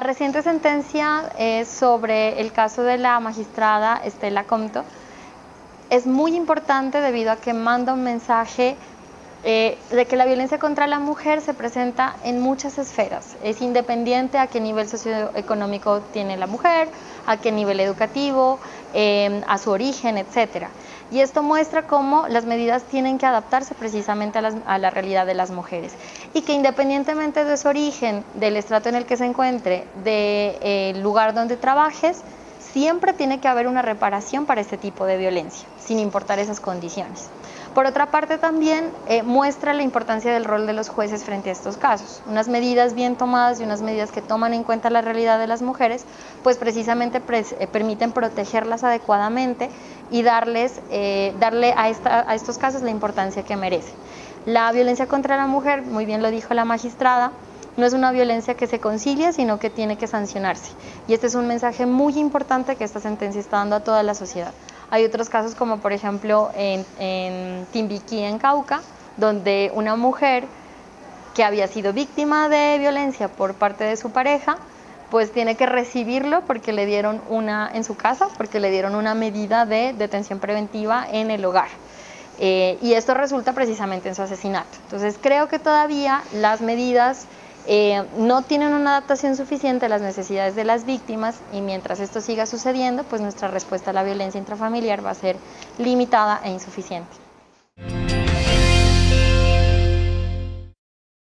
reciente sentencia es sobre el caso de la magistrada Estela Comto es muy importante debido a que manda un mensaje eh, de que la violencia contra la mujer se presenta en muchas esferas. Es independiente a qué nivel socioeconómico tiene la mujer, a qué nivel educativo, eh, a su origen, etcétera. Y esto muestra cómo las medidas tienen que adaptarse precisamente a, la realidad de las mujeres y que independientemente de su origen, del estrato en el que se encuentre, del eh, lugar donde trabajes, siempre tiene que haber una reparación para este tipo de violencia, sin importar esas condiciones. Por otra parte también eh, muestra la importancia del rol de los jueces frente a estos casos. Unas medidas bien tomadas y unas medidas que toman en cuenta la realidad de las mujeres, pues precisamente eh, permiten protegerlas adecuadamente y darles, eh, darle a, a estos casos la importancia que merecen. La violencia contra la mujer, muy bien lo dijo la magistrada, no es una violencia que se concilia, sino que tiene que sancionarse. Y este es un mensaje muy importante que esta sentencia está dando a toda la sociedad. Hay otros casos como por ejemplo en, en Timbiquí, en Cauca, donde una mujer que había sido víctima de violencia por parte de su pareja, pues tiene que recibirlo porque le dieron una en su casa, porque le dieron una medida de detención preventiva en el hogar. Eh, y esto resulta precisamente en su asesinato. Entonces creo que todavía las medidas eh, no tienen una adaptación suficiente a las necesidades de las víctimas y mientras esto siga sucediendo, pues nuestra respuesta a la violencia intrafamiliar va a ser limitada e insuficiente.